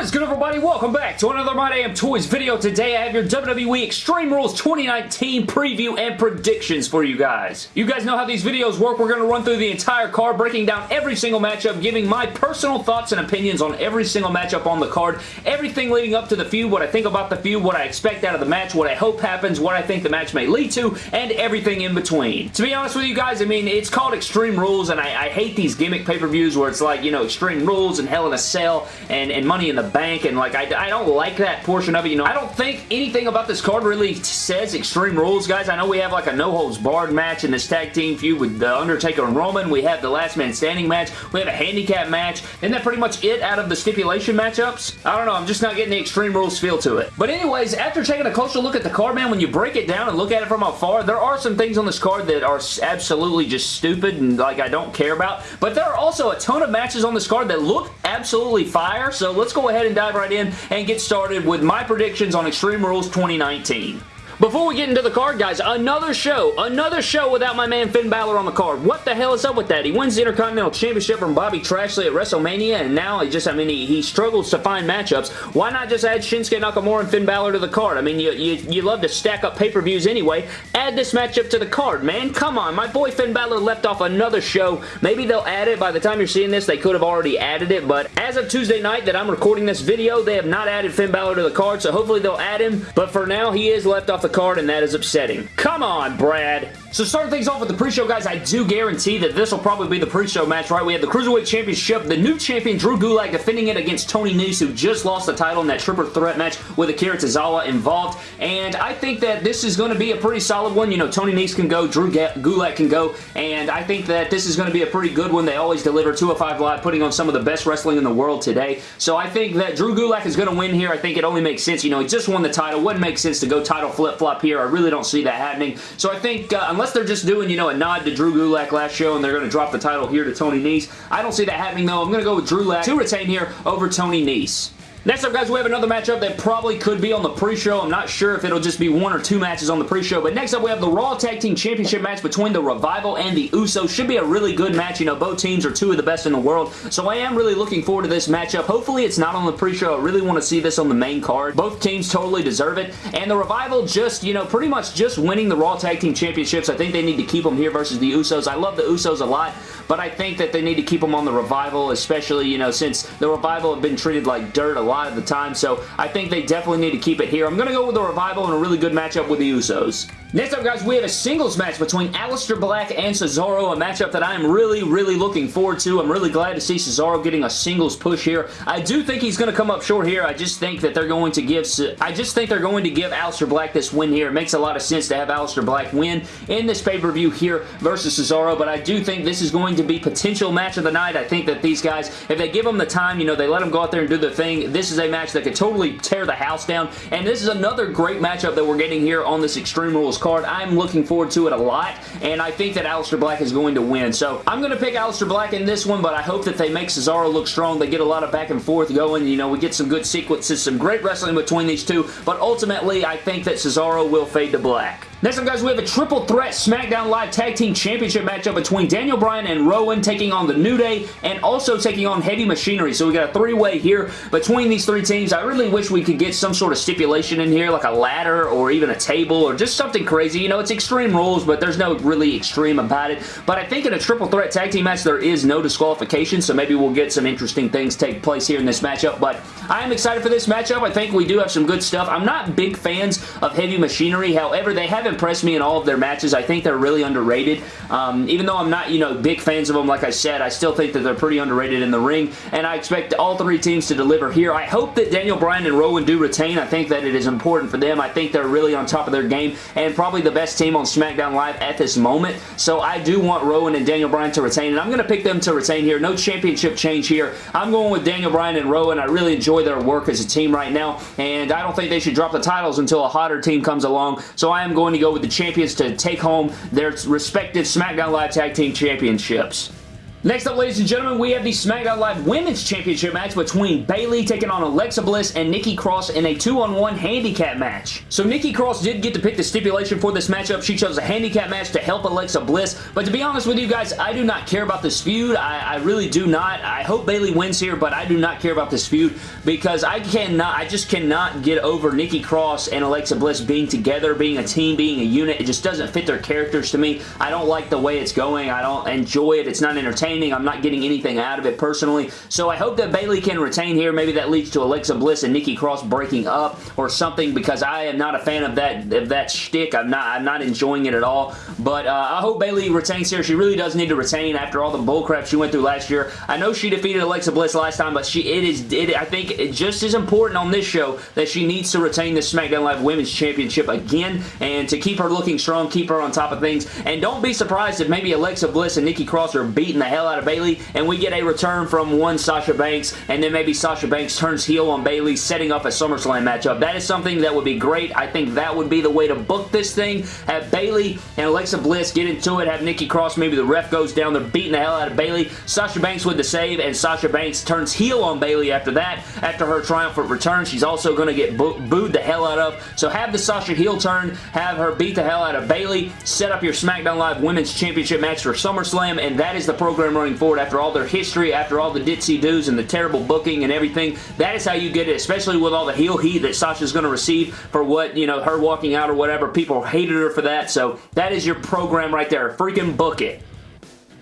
What is good everybody? Welcome back to another My Damn Toys video. Today I have your WWE Extreme Rules 2019 preview and predictions for you guys. You guys know how these videos work. We're going to run through the entire card, breaking down every single matchup, giving my personal thoughts and opinions on every single matchup on the card, everything leading up to the feud, what I think about the feud, what I expect out of the match, what I hope happens, what I think the match may lead to, and everything in between. To be honest with you guys, I mean, it's called Extreme Rules, and I, I hate these gimmick pay-per-views where it's like, you know, Extreme Rules and Hell in a Cell and, and Money in the bank and like I, I don't like that portion of it. You know, I don't think anything about this card really says Extreme Rules, guys. I know we have like a no holds barred match in this tag team feud with The Undertaker and Roman. We have the last man standing match. We have a handicap match. Isn't that pretty much it out of the stipulation matchups? I don't know. I'm just not getting the Extreme Rules feel to it. But anyways, after taking a closer look at the card, man, when you break it down and look at it from afar, there are some things on this card that are absolutely just stupid and like I don't care about. But there are also a ton of matches on this card that look absolutely fire. So let's go ahead and dive right in and get started with my predictions on Extreme Rules 2019. Before we get into the card, guys, another show, another show without my man Finn Balor on the card. What the hell is up with that? He wins the Intercontinental Championship from Bobby Trashley at WrestleMania, and now just, I mean, he, he struggles to find matchups. Why not just add Shinsuke Nakamura and Finn Balor to the card? I mean, you, you, you love to stack up pay-per-views anyway. Add this matchup to the card, man. Come on, my boy Finn Balor left off another show. Maybe they'll add it. By the time you're seeing this, they could have already added it, but as of Tuesday night that I'm recording this video, they have not added Finn Balor to the card, so hopefully they'll add him, but for now, he is left off the card, and that is upsetting. Come on, Brad. So starting things off with the pre-show, guys, I do guarantee that this will probably be the pre-show match, right? We have the Cruiserweight Championship, the new champion Drew Gulak defending it against Tony Nese, who just lost the title in that triple threat match with Akira Tozawa involved, and I think that this is going to be a pretty solid one. You know, Tony Nese can go, Drew Gulak can go, and I think that this is going to be a pretty good one. They always deliver 205 Live, putting on some of the best wrestling in the world today, so I think that Drew Gulak is going to win here. I think it only makes sense. You know, he just won the title. Wouldn't make sense to go title flip-flop here. I really don't see that happening, so I think uh, unless they're just doing, you know, a nod to Drew Gulak last show and they're going to drop the title here to Tony Nese. I don't see that happening though. I'm going to go with Drew Gulak to retain here over Tony Nese. Next up, guys, we have another matchup that probably could be on the pre-show. I'm not sure if it'll just be one or two matches on the pre-show, but next up, we have the Raw Tag Team Championship match between the Revival and the Usos. Should be a really good match. You know, both teams are two of the best in the world, so I am really looking forward to this matchup. Hopefully, it's not on the pre-show. I really want to see this on the main card. Both teams totally deserve it, and the Revival just, you know, pretty much just winning the Raw Tag Team Championships. I think they need to keep them here versus the Usos. I love the Usos a lot, but I think that they need to keep them on the Revival, especially, you know, since the Revival have been treated like dirt a lot of the time, so I think they definitely need to keep it here. I'm going to go with the Revival and a really good matchup with the Usos. Next up, guys, we have a singles match between Aleister Black and Cesaro, a matchup that I'm really, really looking forward to. I'm really glad to see Cesaro getting a singles push here. I do think he's going to come up short here. I just think that they're going to give I just think they're going to give Aleister Black this win here. It makes a lot of sense to have Aleister Black win in this pay-per-view here versus Cesaro, but I do think this is going to be potential match of the night. I think that these guys, if they give them the time, you know, they let them go out there and do their thing, this is a match that could totally tear the house down, and this is another great matchup that we're getting here on this Extreme Rules card. I'm looking forward to it a lot, and I think that Aleister Black is going to win. So I'm going to pick Aleister Black in this one, but I hope that they make Cesaro look strong. They get a lot of back and forth going. You know, we get some good sequences, some great wrestling between these two, but ultimately, I think that Cesaro will fade to black. Next up, guys, we have a triple threat SmackDown Live Tag Team Championship matchup between Daniel Bryan and Rowan taking on The New Day and also taking on Heavy Machinery. So we got a three-way here between these three teams. I really wish we could get some sort of stipulation in here, like a ladder or even a table or just something crazy. You know, it's extreme rules, but there's no really extreme about it. But I think in a triple threat tag team match, there is no disqualification, so maybe we'll get some interesting things take place here in this matchup. But I am excited for this matchup. I think we do have some good stuff. I'm not big fans of Heavy Machinery. However, they haven't impressed me in all of their matches. I think they're really underrated. Um, even though I'm not, you know, big fans of them, like I said, I still think that they're pretty underrated in the ring, and I expect all three teams to deliver here. I hope that Daniel Bryan and Rowan do retain. I think that it is important for them. I think they're really on top of their game, and probably the best team on SmackDown Live at this moment, so I do want Rowan and Daniel Bryan to retain, and I'm going to pick them to retain here. No championship change here. I'm going with Daniel Bryan and Rowan. I really enjoy their work as a team right now, and I don't think they should drop the titles until a hotter team comes along, so I am going to go with the champions to take home their respective SmackDown Live Tag Team Championships. Next up, ladies and gentlemen, we have the SmackDown Live Women's Championship match between Bayley taking on Alexa Bliss and Nikki Cross in a two-on-one handicap match. So Nikki Cross did get to pick the stipulation for this matchup. She chose a handicap match to help Alexa Bliss, but to be honest with you guys, I do not care about this feud. I, I really do not. I hope Bayley wins here, but I do not care about this feud because I cannot, I just cannot get over Nikki Cross and Alexa Bliss being together, being a team, being a unit. It just doesn't fit their characters to me. I don't like the way it's going. I don't enjoy it. It's not entertaining entertaining. I'm not getting anything out of it personally. So I hope that Bayley can retain here. Maybe that leads to Alexa Bliss and Nikki Cross breaking up or something because I am not a fan of that of that shtick. I'm not I'm not enjoying it at all. But uh, I hope Bayley retains here. She really does need to retain after all the bullcrap she went through last year. I know she defeated Alexa Bliss last time, but she it is it, I think it just as important on this show that she needs to retain the SmackDown Live Women's Championship again and to keep her looking strong, keep her on top of things. And don't be surprised if maybe Alexa Bliss and Nikki Cross are beating the hell hell out of Bayley, and we get a return from one Sasha Banks, and then maybe Sasha Banks turns heel on Bayley, setting up a SummerSlam matchup. That is something that would be great. I think that would be the way to book this thing. Have Bayley and Alexa Bliss get into it, have Nikki Cross, maybe the ref goes down, they're beating the hell out of Bayley. Sasha Banks with the save, and Sasha Banks turns heel on Bayley after that. After her triumphant return, she's also going to get boo booed the hell out of. So have the Sasha heel turn, have her beat the hell out of Bayley, set up your SmackDown Live Women's Championship match for SummerSlam, and that is the program running forward after all their history, after all the ditzy doos and the terrible booking and everything. That is how you get it, especially with all the heel heat that Sasha's going to receive for what, you know, her walking out or whatever. People hated her for that, so that is your program right there. Freaking book it.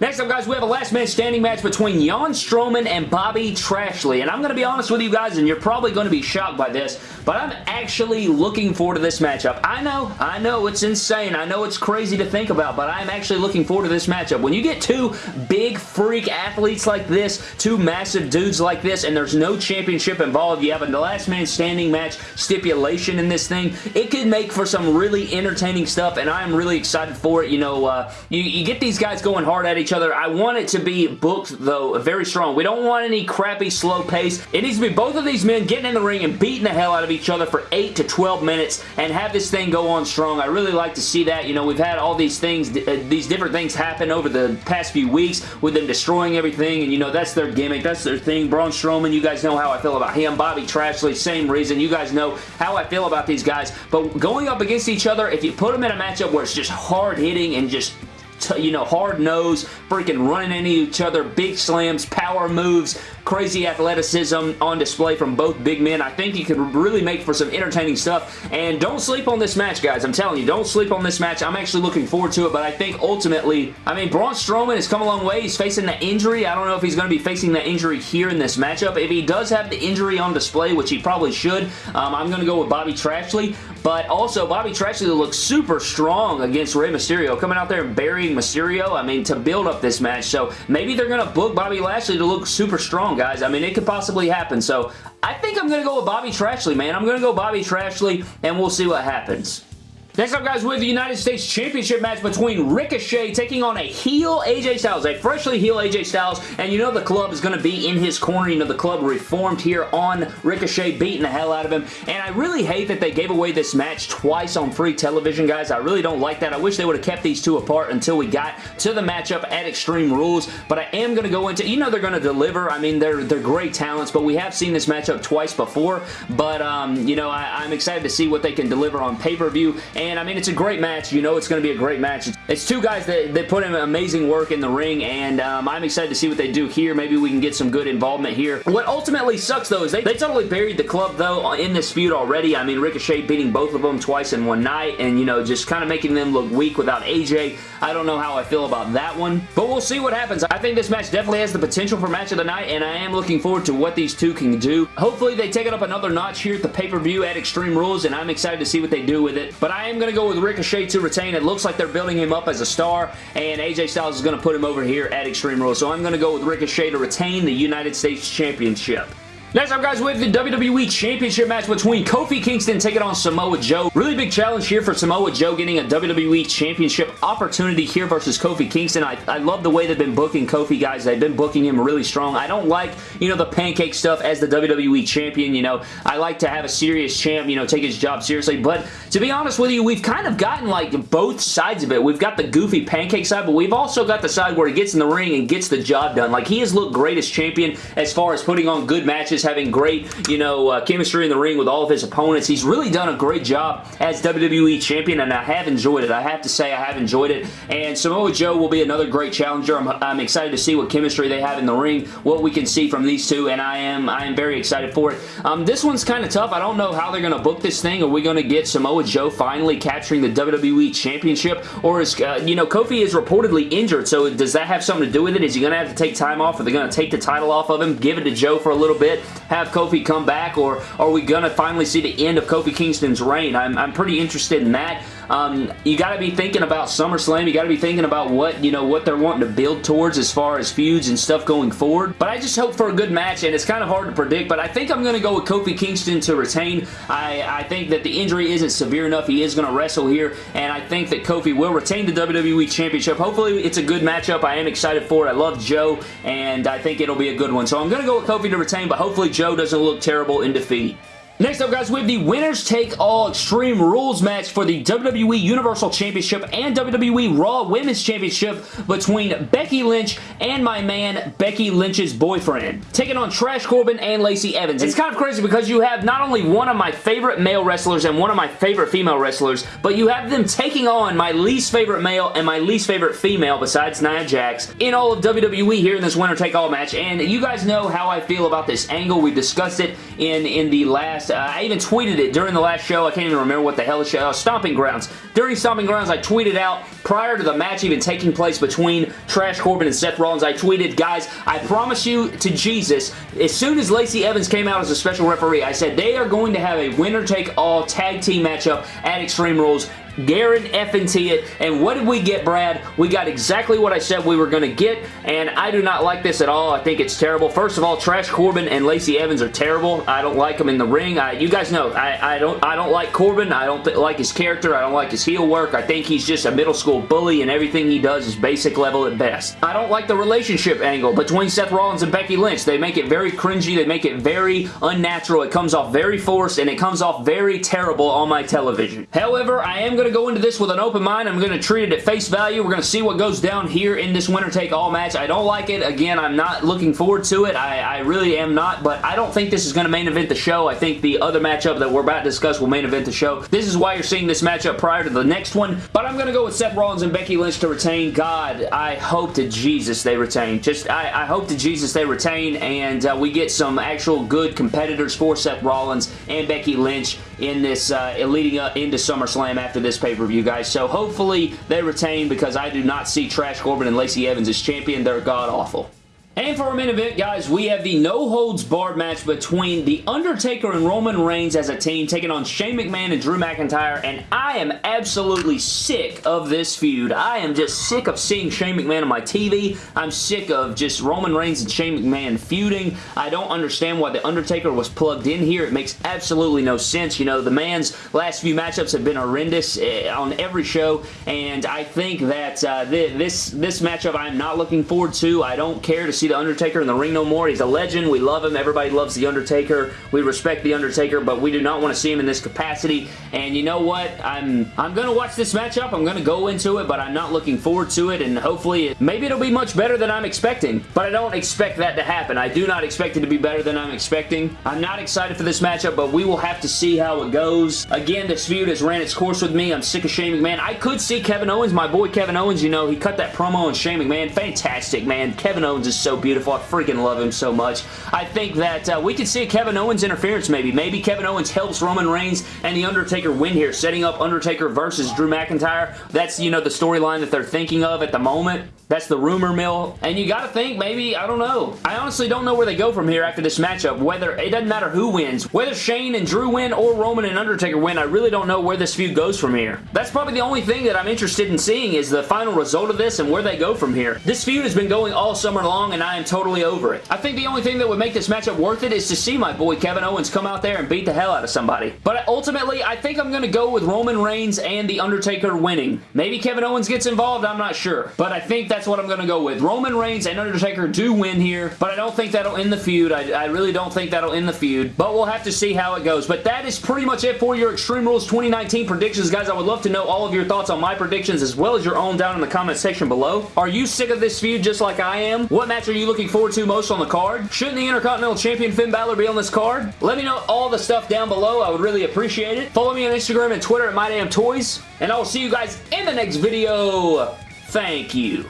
Next up, guys, we have a last man standing match between Braun Strowman and Bobby Trashley. And I'm going to be honest with you guys, and you're probably going to be shocked by this, but I'm actually looking forward to this matchup. I know, I know it's insane. I know it's crazy to think about, but I'm actually looking forward to this matchup. When you get two big freak athletes like this, two massive dudes like this, and there's no championship involved, you have a last man standing match stipulation in this thing, it could make for some really entertaining stuff, and I'm really excited for it. You know, uh, you, you get these guys going hard at each each other. I want it to be booked, though, very strong. We don't want any crappy slow pace. It needs to be both of these men getting in the ring and beating the hell out of each other for 8 to 12 minutes and have this thing go on strong. I really like to see that. You know, we've had all these things, uh, these different things happen over the past few weeks with them destroying everything, and you know, that's their gimmick. That's their thing. Braun Strowman, you guys know how I feel about him. Bobby Trashley, same reason. You guys know how I feel about these guys. But going up against each other, if you put them in a matchup where it's just hard hitting and just you know, hard nose, freaking running into each other, big slams, power moves, crazy athleticism on display from both big men. I think you could really make for some entertaining stuff. And don't sleep on this match, guys. I'm telling you, don't sleep on this match. I'm actually looking forward to it, but I think ultimately, I mean, Braun Strowman has come a long way. He's facing the injury. I don't know if he's going to be facing that injury here in this matchup. If he does have the injury on display, which he probably should, um, I'm going to go with Bobby Trashley. But also, Bobby Trashley looks super strong against Rey Mysterio, coming out there and burying Mysterio, I mean, to build up this match. So maybe they're going to book Bobby Lashley to look super strong, guys. I mean, it could possibly happen. So I think I'm going to go with Bobby Trashley, man. I'm going to go Bobby Trashley, and we'll see what happens. Next up, guys, we have the United States Championship match between Ricochet taking on a heel AJ Styles, a freshly heel AJ Styles, and you know the club is going to be in his corner. You know the club reformed here on Ricochet, beating the hell out of him, and I really hate that they gave away this match twice on free television, guys. I really don't like that. I wish they would have kept these two apart until we got to the matchup at Extreme Rules, but I am going to go into, you know they're going to deliver. I mean, they're, they're great talents, but we have seen this matchup twice before, but, um, you know, I, I'm excited to see what they can deliver on pay-per-view, and I mean, it's a great match. You know it's going to be a great match. It's two guys that, that put in amazing work in the ring, and um, I'm excited to see what they do here. Maybe we can get some good involvement here. What ultimately sucks, though, is they, they totally buried the club, though, in this feud already. I mean, Ricochet beating both of them twice in one night, and, you know, just kind of making them look weak without AJ. I don't know how I feel about that one, but we'll see what happens. I think this match definitely has the potential for match of the night, and I am looking forward to what these two can do. Hopefully, they take it up another notch here at the pay-per-view at Extreme Rules, and I'm excited to see what they do with it. But I am going to go with Ricochet to retain. It looks like they're building him up as a star, and AJ Styles is going to put him over here at Extreme Rules. So I'm going to go with Ricochet to retain the United States Championship. Next up, guys, we have the WWE Championship match between Kofi Kingston taking on Samoa Joe. Really big challenge here for Samoa Joe getting a WWE Championship opportunity here versus Kofi Kingston. I, I love the way they've been booking Kofi, guys. They've been booking him really strong. I don't like, you know, the pancake stuff as the WWE Champion, you know. I like to have a serious champ, you know, take his job seriously. But to be honest with you, we've kind of gotten, like, both sides of it. We've got the goofy pancake side, but we've also got the side where he gets in the ring and gets the job done. Like, he has looked great as champion as far as putting on good matches having great, you know, uh, chemistry in the ring with all of his opponents. He's really done a great job as WWE Champion, and I have enjoyed it. I have to say I have enjoyed it, and Samoa Joe will be another great challenger. I'm, I'm excited to see what chemistry they have in the ring, what we can see from these two, and I am I am very excited for it. Um, this one's kind of tough. I don't know how they're going to book this thing. Are we going to get Samoa Joe finally capturing the WWE Championship, or is, uh, you know, Kofi is reportedly injured, so does that have something to do with it? Is he going to have to take time off? Are they going to take the title off of him, give it to Joe for a little bit? Have Kofi come back or are we going to finally see the end of Kofi Kingston's reign? I'm, I'm pretty interested in that. Um, you got to be thinking about SummerSlam. You got to be thinking about what, you know, what they're wanting to build towards as far as feuds and stuff going forward. But I just hope for a good match, and it's kind of hard to predict, but I think I'm going to go with Kofi Kingston to retain. I, I think that the injury isn't severe enough. He is going to wrestle here, and I think that Kofi will retain the WWE Championship. Hopefully, it's a good matchup. I am excited for it. I love Joe, and I think it'll be a good one. So I'm going to go with Kofi to retain, but hopefully Joe doesn't look terrible in defeat. Next up, guys, we have the Winners Take All Extreme Rules match for the WWE Universal Championship and WWE Raw Women's Championship between Becky Lynch and my man, Becky Lynch's boyfriend. Taking on Trash Corbin and Lacey Evans. It's kind of crazy because you have not only one of my favorite male wrestlers and one of my favorite female wrestlers, but you have them taking on my least favorite male and my least favorite female besides Nia Jax in all of WWE here in this Winner Take All match. And you guys know how I feel about this angle. We discussed it in, in the last uh, I even tweeted it during the last show. I can't even remember what the hell the show. Uh, Stomping Grounds. During Stomping Grounds, I tweeted out prior to the match even taking place between Trash Corbin and Seth Rollins. I tweeted, guys, I promise you to Jesus, as soon as Lacey Evans came out as a special referee, I said they are going to have a winner-take-all tag team matchup at Extreme Rules Garen T it. And what did we get, Brad? We got exactly what I said we were going to get, and I do not like this at all. I think it's terrible. First of all, Trash Corbin and Lacey Evans are terrible. I don't like them in the ring. I, you guys know, I, I, don't I don't like Corbin. I don't like his character. I don't like his heel work. I think he's just a middle school bully, and everything he does is basic level at best. I don't like the relationship angle between Seth Rollins and Becky Lynch. They make it very cringy. They make it very unnatural. It comes off very forced, and it comes off very terrible on my television. However, I am going to go into this with an open mind. I'm going to treat it at face value. We're going to see what goes down here in this winner take all match. I don't like it. Again, I'm not looking forward to it. I, I really am not, but I don't think this is going to main event the show. I think the other matchup that we're about to discuss will main event the show. This is why you're seeing this matchup prior to the next one, but I'm going to go with Seth Rollins and Becky Lynch to retain. God, I hope to Jesus they retain. Just, I, I hope to Jesus they retain, and uh, we get some actual good competitors for Seth Rollins and Becky Lynch in this, uh, leading up into SummerSlam after this pay-per-view, guys. So hopefully they retain because I do not see Trash Corbin and Lacey Evans as champion. They're god-awful. And for our main event, guys, we have the no-holds-barred match between The Undertaker and Roman Reigns as a team taking on Shane McMahon and Drew McIntyre, and I am absolutely sick of this feud. I am just sick of seeing Shane McMahon on my TV. I'm sick of just Roman Reigns and Shane McMahon feuding. I don't understand why The Undertaker was plugged in here. It makes absolutely no sense. You know, the man's last few matchups have been horrendous eh, on every show, and I think that uh, this, this matchup I'm not looking forward to. I don't care to see The Undertaker in the ring no more. He's a legend. We love him. Everybody loves The Undertaker. We respect The Undertaker, but we do not want to see him in this capacity. And you know what? I'm I'm going to watch this matchup. I'm going to go into it, but I'm not looking forward to it, and hopefully, it, maybe it'll be much better than I'm expecting, but I don't expect that to happen. I do not expect it to be better than I'm expecting. I'm not excited for this matchup, but we will have to see how it goes. Again, this feud has ran its course with me. I'm sick of Shane McMahon. I could see Kevin Owens, my boy Kevin Owens, you know, he cut that promo on Shane McMahon. Fantastic, man. Kevin Owens is so beautiful. I freaking love him so much. I think that uh, we could see Kevin Owens interference maybe. Maybe Kevin Owens helps Roman Reigns and The Undertaker win here, setting up Undertaker versus Drew McIntyre. That's, you know, the storyline that they're thinking of at the moment. That's the rumor mill. And you got to think maybe, I don't know. I honestly don't know where they go from here after this matchup. Whether, it doesn't matter who wins. Whether Shane and Drew win or Roman and Undertaker win, I really don't know where this feud goes from here. That's probably the only thing that I'm interested in seeing is the final result of this and where they go from here. This feud has been going all summer long and I am totally over it. I think the only thing that would make this matchup worth it is to see my boy Kevin Owens come out there and beat the hell out of somebody. But ultimately, I think I'm going to go with Roman Reigns and The Undertaker winning. Maybe Kevin Owens gets involved, I'm not sure. But I think that's what I'm going to go with. Roman Reigns and Undertaker do win here, but I don't think that'll end the feud. I, I really don't think that'll end the feud, but we'll have to see how it goes. But that is pretty much it for your Extreme Rules 2019 predictions, guys. I would love to know all of your thoughts on my predictions as well as your own down in the comment section below. Are you sick of this feud just like I am? What match are you looking forward to most on the card? Shouldn't the Intercontinental Champion Finn Balor be on this card? Let me know all the stuff down below. I would really appreciate it. Follow me on Instagram and Twitter at MyDamnToys, and I will see you guys in the next video. Thank you.